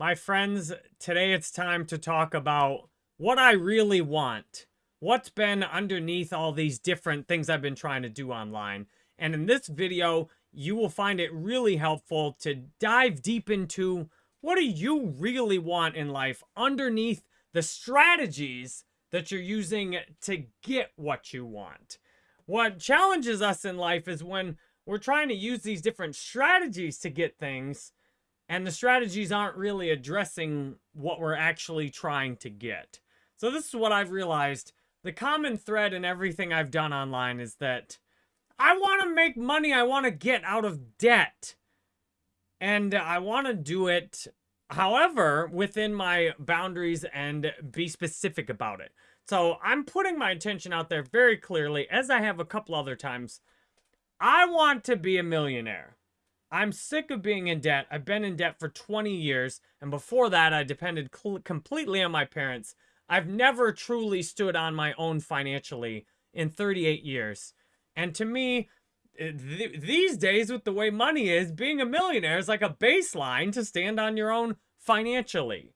My friends, today it's time to talk about what I really want. What's been underneath all these different things I've been trying to do online. And in this video, you will find it really helpful to dive deep into what do you really want in life underneath the strategies that you're using to get what you want. What challenges us in life is when we're trying to use these different strategies to get things and the strategies aren't really addressing what we're actually trying to get. So this is what I've realized. The common thread in everything I've done online is that I want to make money. I want to get out of debt. And I want to do it, however, within my boundaries and be specific about it. So I'm putting my intention out there very clearly, as I have a couple other times. I want to be a millionaire. I'm sick of being in debt. I've been in debt for 20 years, and before that, I depended completely on my parents. I've never truly stood on my own financially in 38 years. And to me, eh, th these days, with the way money is, being a millionaire is like a baseline to stand on your own financially.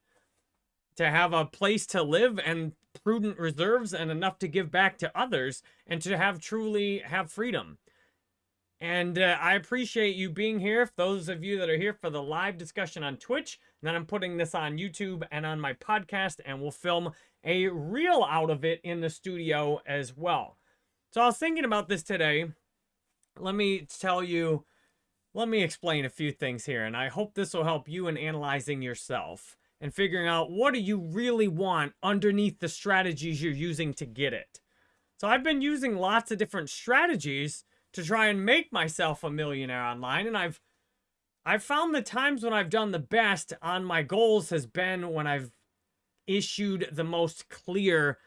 To have a place to live and prudent reserves and enough to give back to others and to have truly have freedom. And uh, I appreciate you being here. For Those of you that are here for the live discussion on Twitch, and then I'm putting this on YouTube and on my podcast, and we'll film a reel out of it in the studio as well. So I was thinking about this today. Let me tell you, let me explain a few things here, and I hope this will help you in analyzing yourself and figuring out what do you really want underneath the strategies you're using to get it. So I've been using lots of different strategies to try and make myself a millionaire online. And I've I've found the times when I've done the best on my goals has been when I've issued the most clear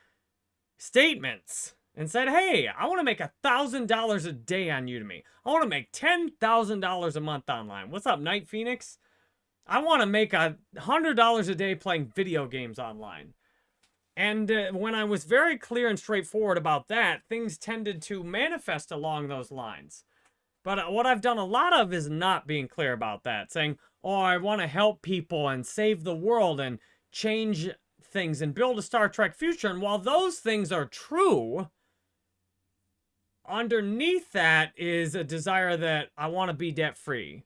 statements and said, hey, I want to make a $1,000 a day on Udemy. I want to make $10,000 a month online. What's up, Night Phoenix? I want to make a $100 a day playing video games online. And uh, when I was very clear and straightforward about that, things tended to manifest along those lines. But uh, what I've done a lot of is not being clear about that, saying, oh, I want to help people and save the world and change things and build a Star Trek future. And while those things are true, underneath that is a desire that I want to be debt free.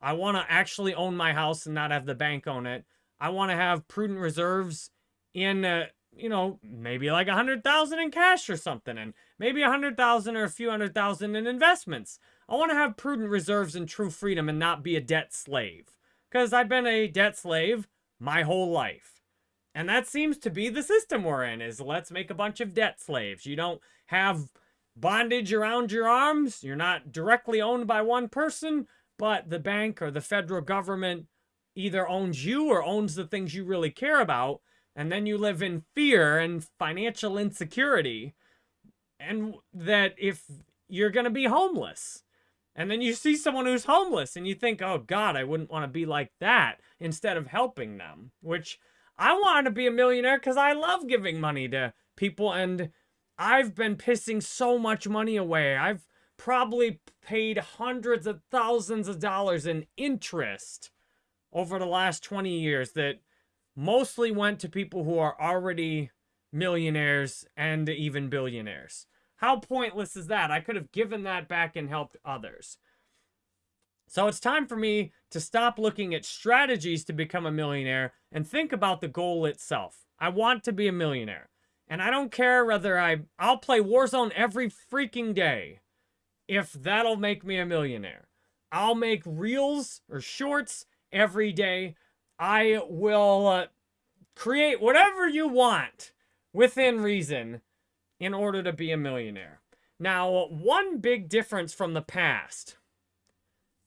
I want to actually own my house and not have the bank own it. I want to have prudent reserves in uh, you know, maybe like a hundred thousand in cash or something, and maybe a hundred thousand or a few hundred thousand in investments. I want to have prudent reserves and true freedom and not be a debt slave. Because I've been a debt slave my whole life. And that seems to be the system we're in, is let's make a bunch of debt slaves. You don't have bondage around your arms. You're not directly owned by one person, but the bank or the federal government either owns you or owns the things you really care about and then you live in fear and financial insecurity and that if you're going to be homeless. And then you see someone who's homeless and you think oh god i wouldn't want to be like that instead of helping them which i want to be a millionaire because i love giving money to people and i've been pissing so much money away. I've probably paid hundreds of thousands of dollars in interest over the last 20 years that mostly went to people who are already millionaires and even billionaires. How pointless is that? I could have given that back and helped others. So it's time for me to stop looking at strategies to become a millionaire and think about the goal itself. I want to be a millionaire. And I don't care whether I, I'll play Warzone every freaking day if that'll make me a millionaire. I'll make reels or shorts every day I will uh, create whatever you want within reason in order to be a millionaire. Now, one big difference from the past.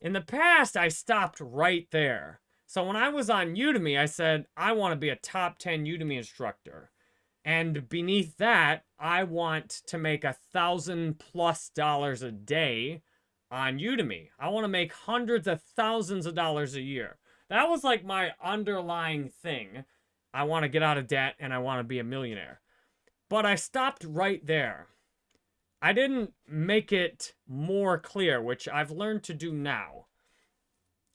In the past, I stopped right there. So when I was on Udemy, I said, I want to be a top 10 Udemy instructor. And beneath that, I want to make a thousand plus dollars a day on Udemy. I want to make hundreds of thousands of dollars a year. That was like my underlying thing. I want to get out of debt and I want to be a millionaire. But I stopped right there. I didn't make it more clear, which I've learned to do now.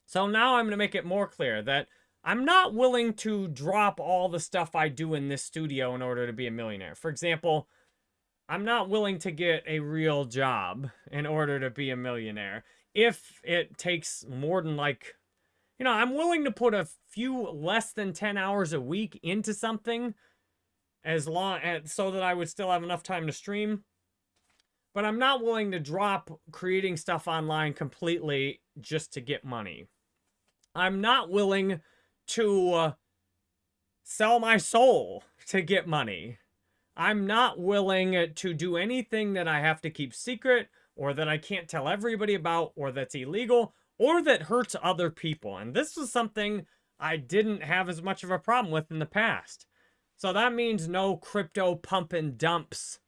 So now I'm going to make it more clear that I'm not willing to drop all the stuff I do in this studio in order to be a millionaire. For example, I'm not willing to get a real job in order to be a millionaire. If it takes more than like, you know, I'm willing to put a few less than 10 hours a week into something as long as, so that I would still have enough time to stream. But I'm not willing to drop creating stuff online completely just to get money. I'm not willing to uh, sell my soul to get money. I'm not willing to do anything that I have to keep secret or that I can't tell everybody about or that's illegal or that hurts other people. And this was something I didn't have as much of a problem with in the past. So that means no crypto pump and dumps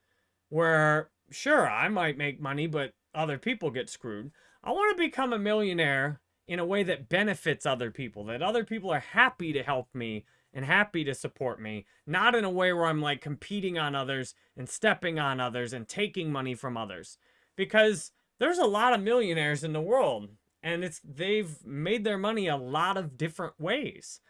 where, sure, I might make money, but other people get screwed. I want to become a millionaire in a way that benefits other people, that other people are happy to help me and happy to support me, not in a way where I'm like competing on others and stepping on others and taking money from others. Because there's a lot of millionaires in the world and it's they've made their money a lot of different ways.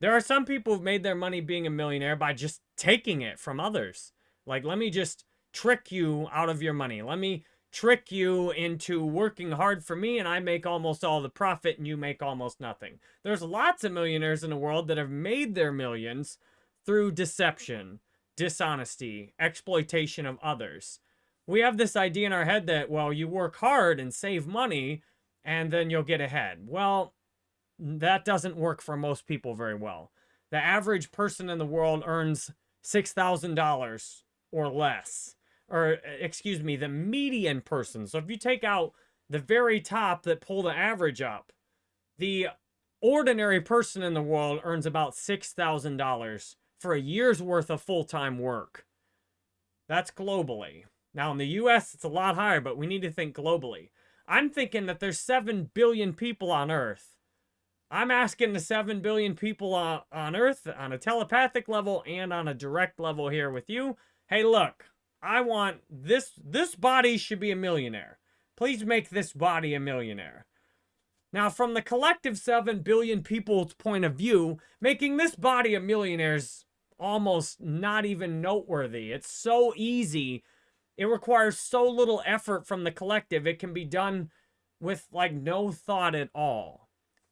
There are some people who've made their money being a millionaire by just taking it from others. Like, let me just trick you out of your money. Let me trick you into working hard for me and I make almost all the profit and you make almost nothing. There's lots of millionaires in the world that have made their millions through deception, dishonesty, exploitation of others. We have this idea in our head that, well, you work hard and save money and then you'll get ahead. Well, that doesn't work for most people very well. The average person in the world earns $6,000 or less or excuse me, the median person. So if you take out the very top that pull the average up, the ordinary person in the world earns about $6,000 for a year's worth of full-time work. That's globally. Now in the US, it's a lot higher, but we need to think globally. I'm thinking that there's 7 billion people on Earth. I'm asking the 7 billion people on, on Earth on a telepathic level and on a direct level here with you. Hey, look, I want this, this body should be a millionaire. Please make this body a millionaire. Now, from the collective 7 billion people's point of view, making this body a millionaire is almost not even noteworthy. It's so easy. It requires so little effort from the collective. It can be done with like no thought at all.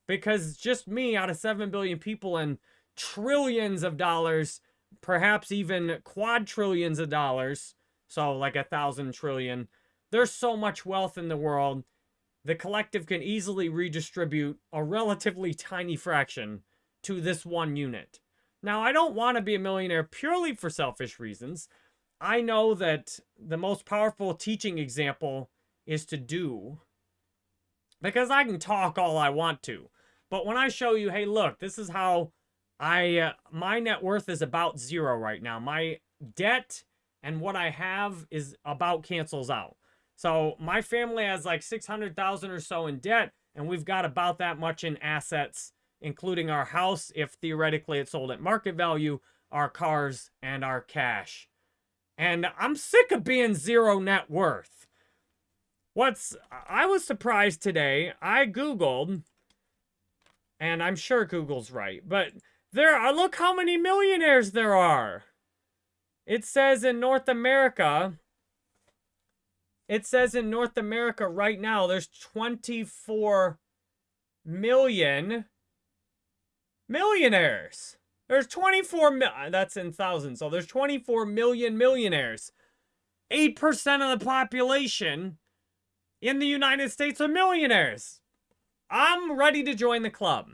Because just me out of 7 billion people and trillions of dollars perhaps even quadrillions of dollars, so like a thousand trillion. There's so much wealth in the world. The collective can easily redistribute a relatively tiny fraction to this one unit. Now, I don't want to be a millionaire purely for selfish reasons. I know that the most powerful teaching example is to do. Because I can talk all I want to. But when I show you, hey, look, this is how I uh, my net worth is about zero right now. My debt and what I have is about cancels out. So my family has like 600,000 or so in debt and we've got about that much in assets including our house if theoretically it's sold at market value, our cars and our cash. And I'm sick of being zero net worth. What's I was surprised today. I googled and I'm sure Google's right, but there are, look how many millionaires there are. It says in North America, it says in North America right now, there's 24 million millionaires. There's 24 mil, uh, that's in thousands. So there's 24 million millionaires. 8% of the population in the United States are millionaires. I'm ready to join the club.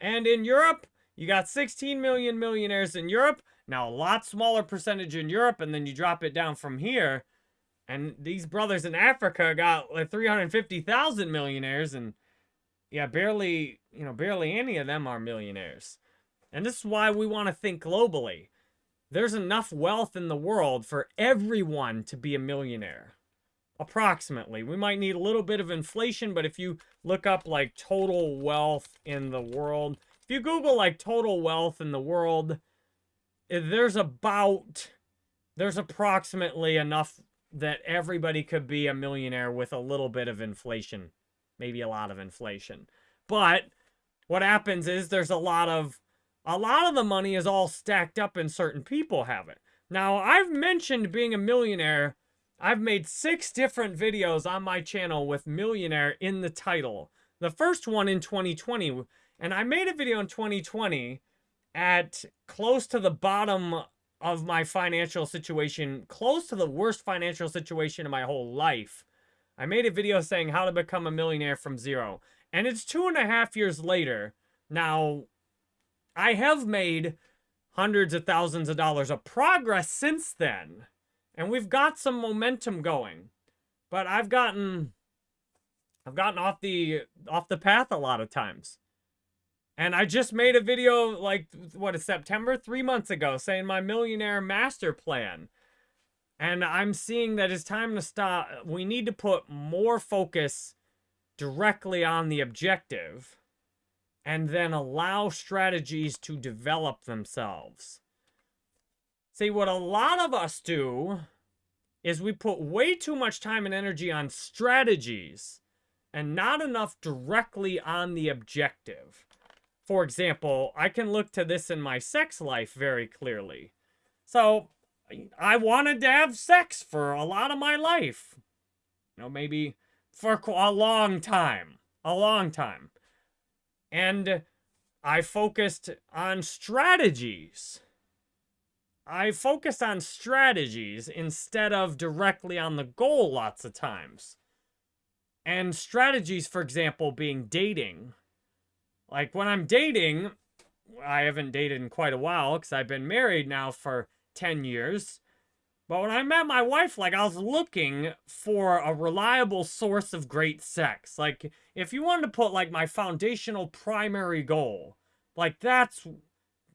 And in Europe, you got 16 million millionaires in Europe. Now, a lot smaller percentage in Europe, and then you drop it down from here. And these brothers in Africa got like 350,000 millionaires, and yeah, barely, you know, barely any of them are millionaires. And this is why we want to think globally. There's enough wealth in the world for everyone to be a millionaire. Approximately. We might need a little bit of inflation, but if you look up like total wealth in the world, if you Google like total wealth in the world, eh, there's about, there's approximately enough that everybody could be a millionaire with a little bit of inflation. Maybe a lot of inflation. But what happens is there's a lot of a lot of the money is all stacked up and certain people have it. Now, I've mentioned being a millionaire. I've made six different videos on my channel with millionaire in the title. The first one in 2020, and I made a video in 2020 at close to the bottom of my financial situation, close to the worst financial situation in my whole life. I made a video saying how to become a millionaire from zero. And it's two and a half years later. Now, I have made hundreds of thousands of dollars of progress since then. And we've got some momentum going. But I've gotten I've gotten off the off the path a lot of times. And I just made a video like what is September 3 months ago saying my millionaire master plan. And I'm seeing that it's time to stop. We need to put more focus directly on the objective and then allow strategies to develop themselves. See, what a lot of us do is we put way too much time and energy on strategies and not enough directly on the objective. For example, I can look to this in my sex life very clearly. So, I wanted to have sex for a lot of my life. You know, maybe for a long time. A long time. And I focused on strategies. I focused on strategies instead of directly on the goal lots of times. And strategies, for example, being dating. Like when I'm dating, I haven't dated in quite a while because I've been married now for 10 years. But when I met my wife, like, I was looking for a reliable source of great sex. Like, if you wanted to put, like, my foundational primary goal, like, that's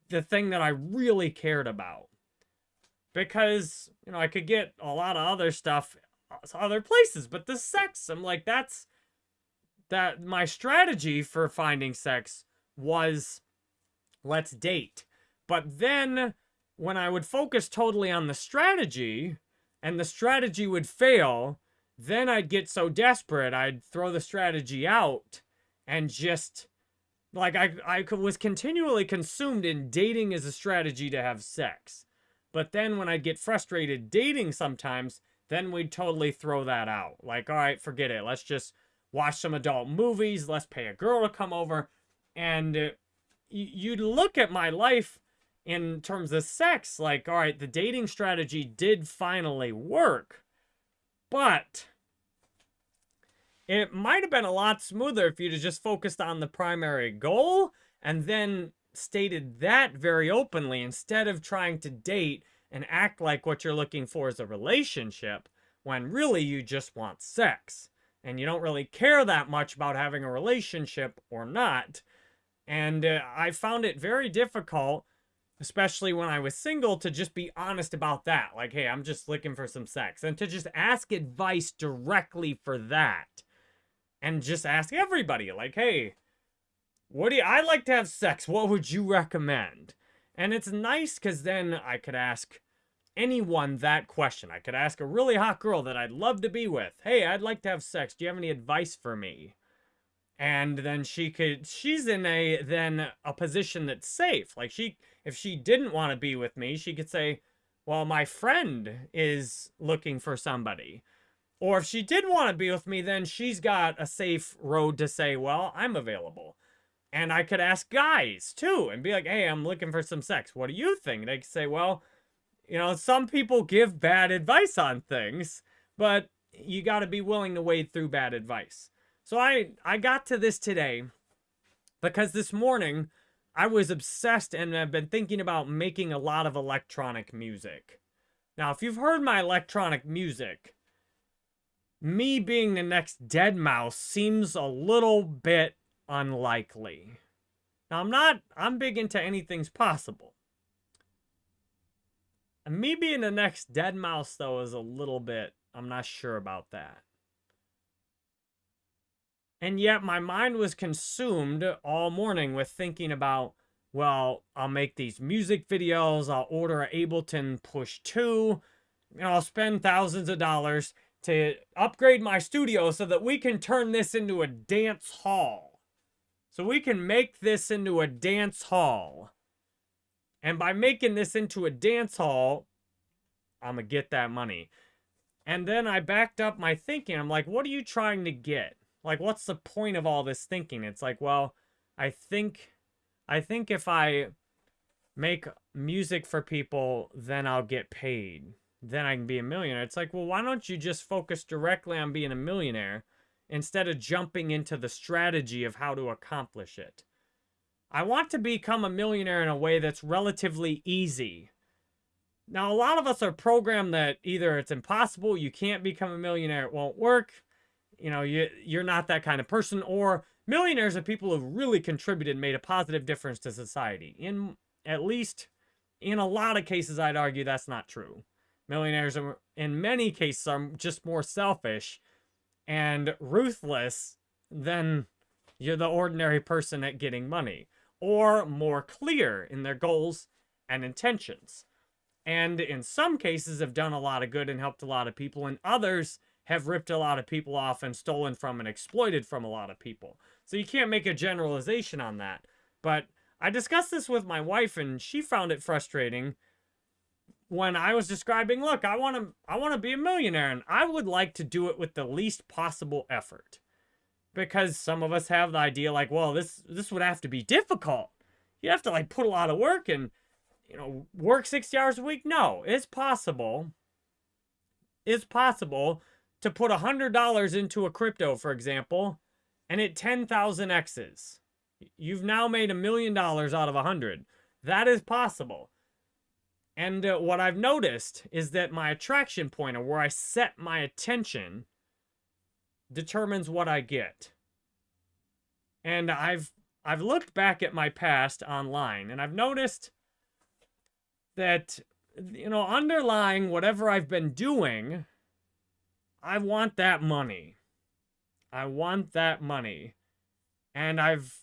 the thing that I really cared about. Because, you know, I could get a lot of other stuff uh, other places, but the sex, I'm like, that's, that, my strategy for finding sex was, let's date. But then when I would focus totally on the strategy and the strategy would fail, then I'd get so desperate, I'd throw the strategy out and just like I, I was continually consumed in dating as a strategy to have sex. But then when I'd get frustrated dating sometimes, then we'd totally throw that out. Like, all right, forget it. Let's just watch some adult movies. Let's pay a girl to come over. And uh, you'd look at my life in terms of sex, like, all right, the dating strategy did finally work, but it might have been a lot smoother if you'd just focused on the primary goal and then stated that very openly instead of trying to date and act like what you're looking for is a relationship when really you just want sex and you don't really care that much about having a relationship or not. And uh, I found it very difficult especially when I was single, to just be honest about that. Like, hey, I'm just looking for some sex. And to just ask advice directly for that. And just ask everybody, like, hey, what do you, I like to have sex. What would you recommend? And it's nice because then I could ask anyone that question. I could ask a really hot girl that I'd love to be with. Hey, I'd like to have sex. Do you have any advice for me? And then she could she's in a then a position that's safe. Like she if she didn't want to be with me she could say well my friend is looking for somebody. Or if she did want to be with me then she's got a safe road to say well i'm available. And i could ask guys too and be like hey i'm looking for some sex. What do you think? They could say well you know some people give bad advice on things but you got to be willing to wade through bad advice so I, I got to this today because this morning I was obsessed and I've been thinking about making a lot of electronic music. Now, if you've heard my electronic music, me being the next deadmau5 seems a little bit unlikely. Now, I'm not, I'm big into anything's possible. And me being the next deadmau5, though, is a little bit, I'm not sure about that. And yet my mind was consumed all morning with thinking about, well, I'll make these music videos, I'll order an Ableton Push 2, and I'll spend thousands of dollars to upgrade my studio so that we can turn this into a dance hall. So we can make this into a dance hall. And by making this into a dance hall, I'm going to get that money. And then I backed up my thinking. I'm like, what are you trying to get? Like, what's the point of all this thinking? It's like, well, I think, I think if I make music for people, then I'll get paid. Then I can be a millionaire. It's like, well, why don't you just focus directly on being a millionaire instead of jumping into the strategy of how to accomplish it? I want to become a millionaire in a way that's relatively easy. Now, a lot of us are programmed that either it's impossible, you can't become a millionaire, it won't work, you know, you, you're not that kind of person, or millionaires are people who've really contributed, made a positive difference to society. In at least, in a lot of cases, I'd argue that's not true. Millionaires, are, in many cases, are just more selfish and ruthless than you're the ordinary person at getting money, or more clear in their goals and intentions and in some cases have done a lot of good and helped a lot of people, and others have ripped a lot of people off and stolen from and exploited from a lot of people. So you can't make a generalization on that. But I discussed this with my wife, and she found it frustrating when I was describing, look, I want to I want to be a millionaire, and I would like to do it with the least possible effort. Because some of us have the idea like, well, this this would have to be difficult. You have to like put a lot of work and you know, work 60 hours a week? No, it's possible. It's possible to put $100 into a crypto, for example, and it 10,000 X's. You've now made a million dollars out of a 100. That is possible. And uh, what I've noticed is that my attraction point, or where I set my attention, determines what I get. And I've I've looked back at my past online, and I've noticed that, you know, underlying whatever I've been doing, I want that money. I want that money. And I've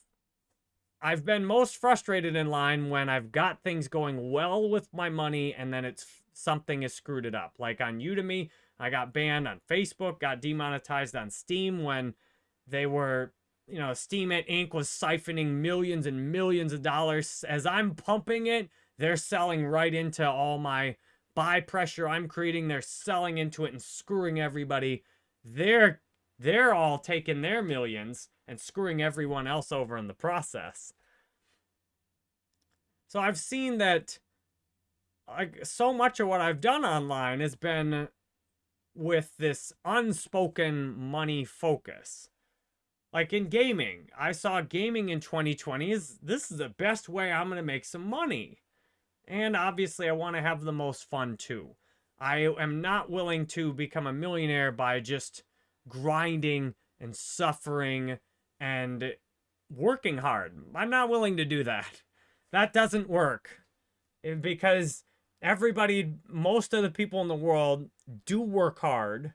I've been most frustrated in line when I've got things going well with my money and then it's something has screwed it up. Like on Udemy, I got banned on Facebook, got demonetized on Steam when they were, you know, Steemit Inc. was siphoning millions and millions of dollars. As I'm pumping it, they're selling right into all my buy pressure I'm creating. They're selling into it and screwing everybody. They're they're all taking their millions and screwing everyone else over in the process. So I've seen that like so much of what I've done online has been with this unspoken money focus. Like in gaming, I saw gaming in 2020 is this is the best way I'm going to make some money. And obviously, I want to have the most fun too. I am not willing to become a millionaire by just grinding and suffering and working hard. I'm not willing to do that. That doesn't work. Eh, because everybody, most of the people in the world do work hard,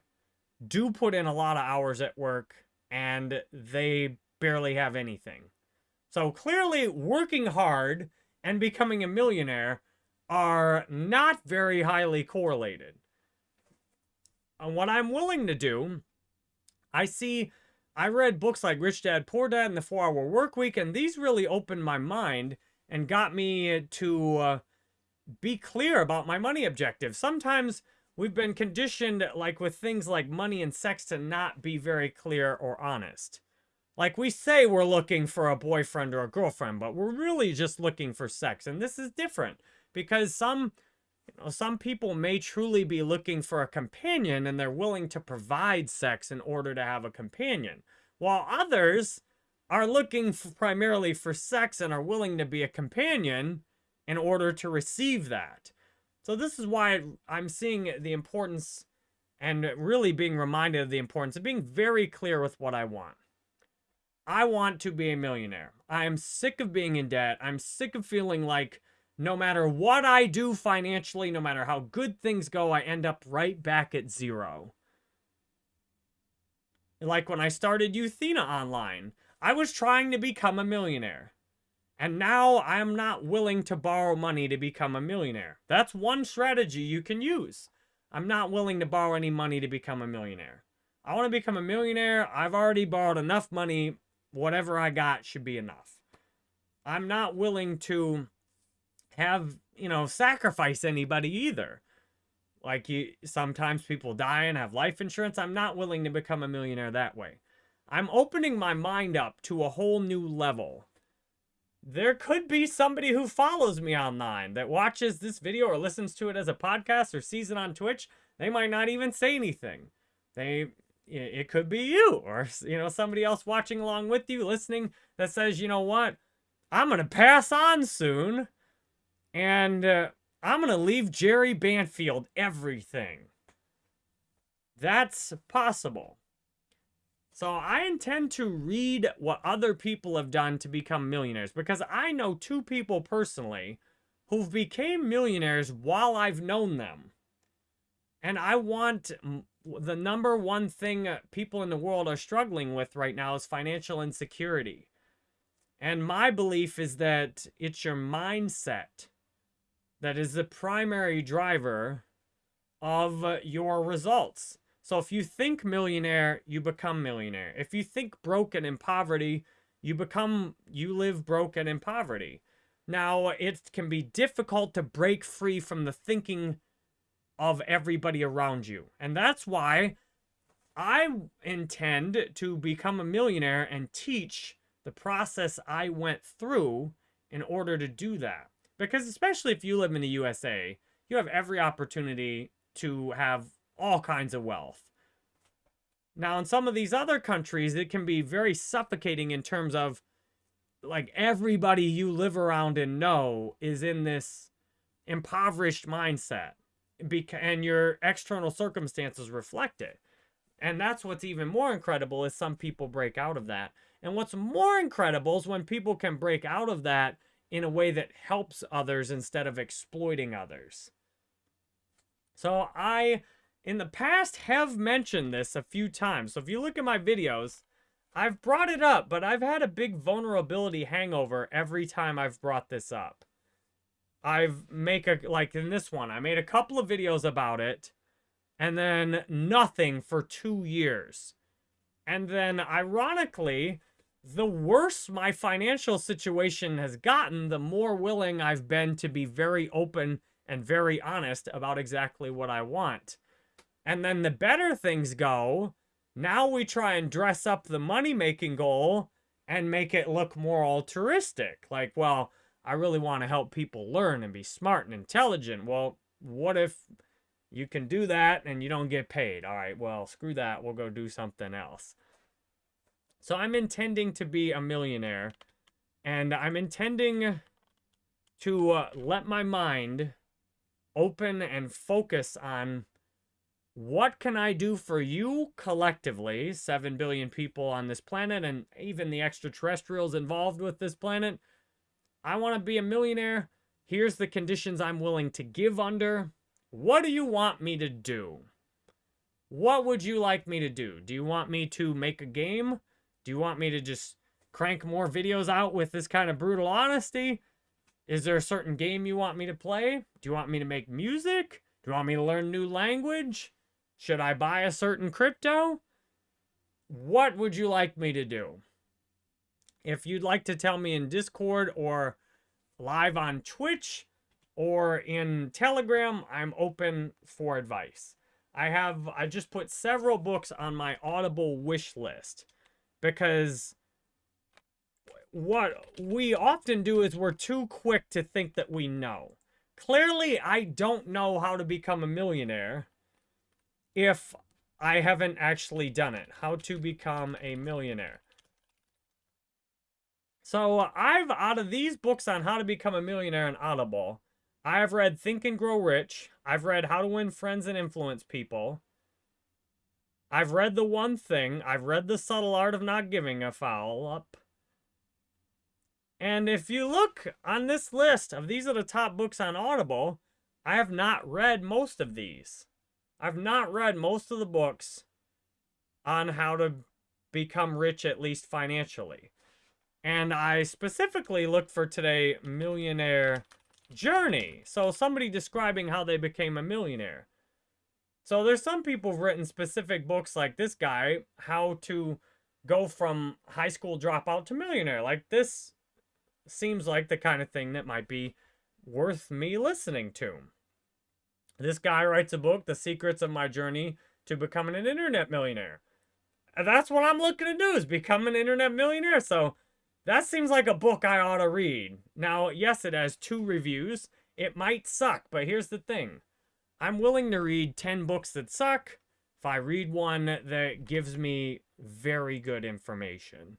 do put in a lot of hours at work, and they barely have anything. So clearly, working hard and becoming a millionaire are not very highly correlated. And what I'm willing to do, I see, I read books like Rich Dad Poor Dad and The 4 Hour Work Week, and these really opened my mind and got me to uh, be clear about my money objectives. Sometimes we've been conditioned, like with things like money and sex, to not be very clear or honest. Like we say we're looking for a boyfriend or a girlfriend, but we're really just looking for sex. And this is different because some you know, some people may truly be looking for a companion and they're willing to provide sex in order to have a companion, while others are looking for primarily for sex and are willing to be a companion in order to receive that. So this is why I'm seeing the importance and really being reminded of the importance of being very clear with what I want. I want to be a millionaire. I am sick of being in debt. I'm sick of feeling like no matter what I do financially, no matter how good things go, I end up right back at zero. Like when I started Euthena online, I was trying to become a millionaire. And now I'm not willing to borrow money to become a millionaire. That's one strategy you can use. I'm not willing to borrow any money to become a millionaire. I want to become a millionaire. I've already borrowed enough money whatever I got should be enough. I'm not willing to have, you know, sacrifice anybody either. Like you sometimes people die and have life insurance. I'm not willing to become a millionaire that way. I'm opening my mind up to a whole new level. There could be somebody who follows me online that watches this video or listens to it as a podcast or sees it on Twitch. They might not even say anything. They it could be you or you know somebody else watching along with you listening that says, "You know what? I'm going to pass on soon." And uh, I'm going to leave Jerry Banfield everything. That's possible. So I intend to read what other people have done to become millionaires because I know two people personally who've became millionaires while I've known them. And I want the number one thing uh, people in the world are struggling with right now is financial insecurity. And my belief is that it's your mindset that is the primary driver of uh, your results. So if you think millionaire, you become millionaire. If you think broken in poverty, you become, you live broken in poverty. Now, it can be difficult to break free from the thinking of everybody around you. And that's why I intend to become a millionaire and teach the process I went through in order to do that. Because especially if you live in the USA, you have every opportunity to have all kinds of wealth. Now, in some of these other countries, it can be very suffocating in terms of like everybody you live around and know is in this impoverished mindset and your external circumstances reflect it. And that's what's even more incredible is some people break out of that. And what's more incredible is when people can break out of that in a way that helps others instead of exploiting others. So I, in the past, have mentioned this a few times. So if you look at my videos, I've brought it up, but I've had a big vulnerability hangover every time I've brought this up. I've make a, like in this one, I made a couple of videos about it, and then nothing for two years. And then, ironically, the worse my financial situation has gotten, the more willing I've been to be very open and very honest about exactly what I want. And then the better things go, now we try and dress up the money-making goal and make it look more altruistic. Like, well, I really want to help people learn and be smart and intelligent. Well, what if you can do that and you don't get paid? All right, well, screw that. We'll go do something else. So I'm intending to be a millionaire. And I'm intending to uh, let my mind open and focus on what can I do for you collectively, 7 billion people on this planet, and even the extraterrestrials involved with this planet. I want to be a millionaire. Here's the conditions I'm willing to give under. What do you want me to do? What would you like me to do? Do you want me to make a game? Do you want me to just crank more videos out with this kind of brutal honesty? Is there a certain game you want me to play? Do you want me to make music? Do you want me to learn new language? Should I buy a certain crypto? What would you like me to do? If you'd like to tell me in Discord or live on Twitch or in Telegram, I'm open for advice. I have I just put several books on my Audible wish list because what we often do is we're too quick to think that we know. Clearly, I don't know how to become a millionaire if I haven't actually done it. How to become a millionaire. So I've, out of these books on how to become a millionaire in Audible, I've read Think and Grow Rich. I've read How to Win Friends and Influence People. I've read The One Thing. I've read The Subtle Art of Not Giving a Foul Up. And if you look on this list of these are the top books on Audible, I have not read most of these. I've not read most of the books on how to become rich, at least financially. And I specifically looked for today Millionaire Journey. So somebody describing how they became a millionaire. So there's some people written specific books like this guy, how to go from high school dropout to millionaire. Like this seems like the kind of thing that might be worth me listening to. This guy writes a book, The Secrets of My Journey to Becoming an Internet Millionaire. And that's what I'm looking to do is become an internet millionaire. So that seems like a book I ought to read. Now, yes, it has two reviews. It might suck, but here's the thing. I'm willing to read 10 books that suck if I read one that gives me very good information.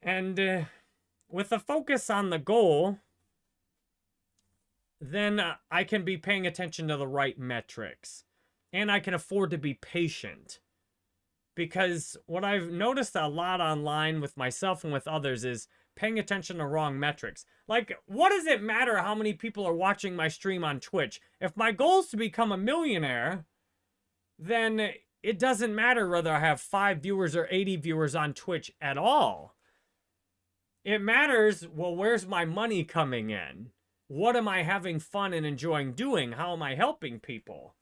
And uh, with a focus on the goal, then I can be paying attention to the right metrics. And I can afford to be patient. Because what I've noticed a lot online with myself and with others is paying attention to wrong metrics. Like, what does it matter how many people are watching my stream on Twitch? If my goal is to become a millionaire, then it doesn't matter whether I have 5 viewers or 80 viewers on Twitch at all. It matters, well, where's my money coming in? What am I having fun and enjoying doing? How am I helping people?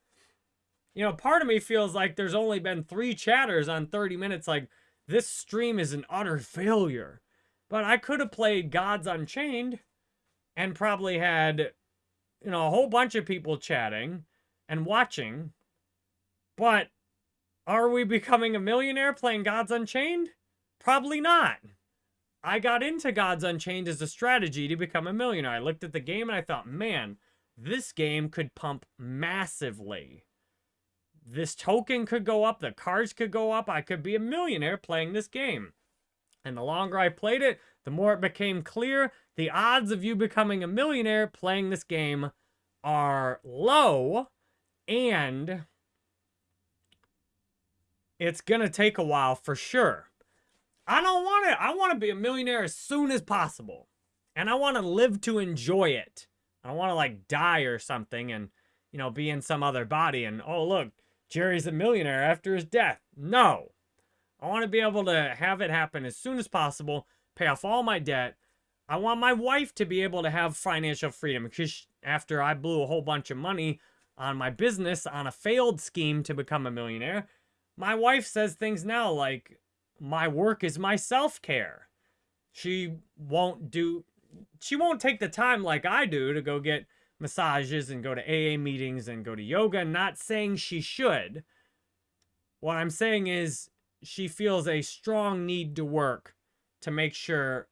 You know, part of me feels like there's only been three chatters on 30 minutes. Like, this stream is an utter failure. But I could have played Gods Unchained and probably had, you know, a whole bunch of people chatting and watching. But are we becoming a millionaire playing Gods Unchained? Probably not. I got into Gods Unchained as a strategy to become a millionaire. I looked at the game and I thought, man, this game could pump massively. This token could go up, the cards could go up, I could be a millionaire playing this game. And the longer I played it, the more it became clear the odds of you becoming a millionaire playing this game are low and it's going to take a while for sure. I don't want it. I want to be a millionaire as soon as possible. And I want to live to enjoy it. I don't want to like die or something and, you know, be in some other body and, oh, look, Jerry's a millionaire after his death. No. I want to be able to have it happen as soon as possible, pay off all my debt. I want my wife to be able to have financial freedom because after I blew a whole bunch of money on my business on a failed scheme to become a millionaire, my wife says things now like, my work is my self-care. She won't do, she won't take the time like I do to go get massages and go to AA meetings and go to yoga. Not saying she should. What I'm saying is she feels a strong need to work to make sure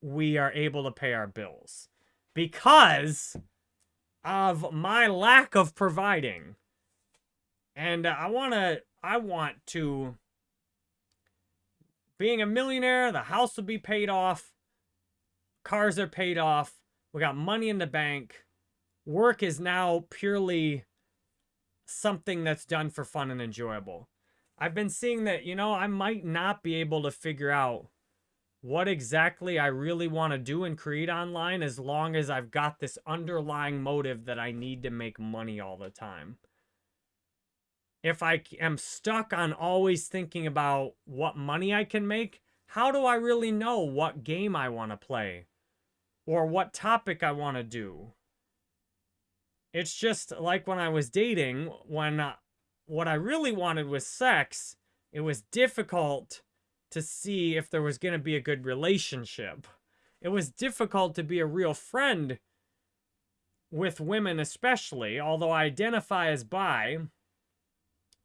we are able to pay our bills because of my lack of providing. And I want to I want to being a millionaire, the house will be paid off, cars are paid off, we got money in the bank. Work is now purely something that's done for fun and enjoyable. I've been seeing that, you know, I might not be able to figure out what exactly I really want to do and create online as long as I've got this underlying motive that I need to make money all the time if I am stuck on always thinking about what money I can make, how do I really know what game I want to play? Or what topic I want to do? It's just like when I was dating, when uh, what I really wanted was sex, it was difficult to see if there was going to be a good relationship. It was difficult to be a real friend with women especially, although I identify as bi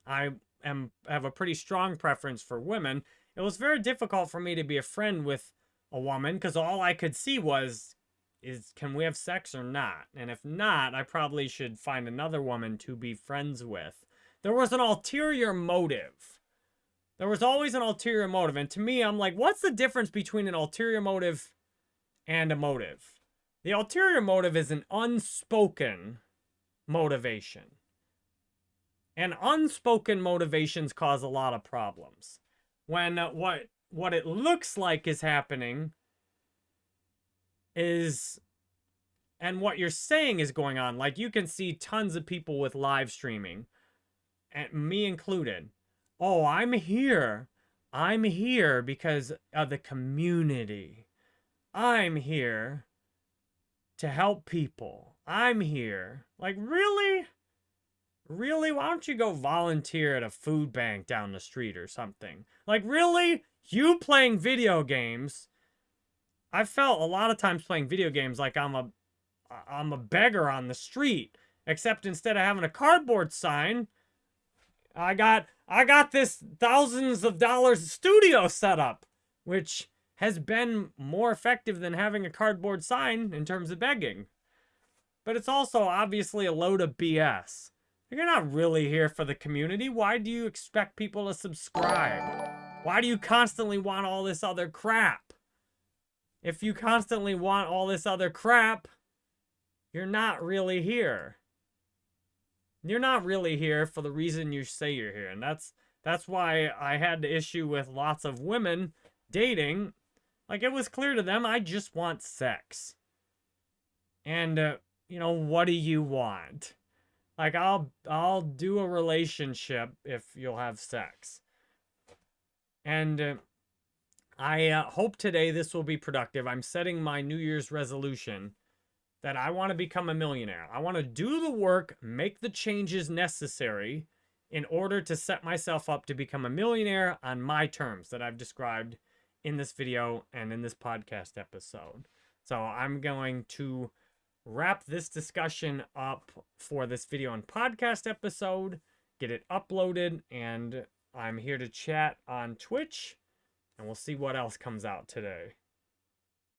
I am have a pretty strong preference for women. It was very difficult for me to be a friend with a woman because all I could see was is can we have sex or not? And if not, I probably should find another woman to be friends with. There was an ulterior motive. There was always an ulterior motive. And to me, I'm like, what's the difference between an ulterior motive and a motive? The ulterior motive is an unspoken motivation. And unspoken motivations cause a lot of problems. When uh, what what it looks like is happening is and what you're saying is going on. Like you can see tons of people with live streaming, and me included. Oh, I'm here. I'm here because of the community. I'm here to help people. I'm here. Like, really? really, why don't you go volunteer at a food bank down the street or something? Like, really? You playing video games? I felt a lot of times playing video games like I'm a I'm a beggar on the street. Except instead of having a cardboard sign, I got I got this thousands of dollars studio set up, which has been more effective than having a cardboard sign in terms of begging. But it's also obviously a load of BS. You're not really here for the community. Why do you expect people to subscribe? Why do you constantly want all this other crap? If you constantly want all this other crap, you're not really here. You're not really here for the reason you say you're here. And that's that's why I had the issue with lots of women dating. Like, it was clear to them, I just want sex. And, uh, you know, what do you want? Like, I'll, I'll do a relationship if you'll have sex. And uh, I uh, hope today this will be productive. I'm setting my New Year's resolution that I want to become a millionaire. I want to do the work, make the changes necessary in order to set myself up to become a millionaire on my terms that I've described in this video and in this podcast episode. So I'm going to wrap this discussion up for this video and podcast episode, get it uploaded, and I'm here to chat on Twitch, and we'll see what else comes out today.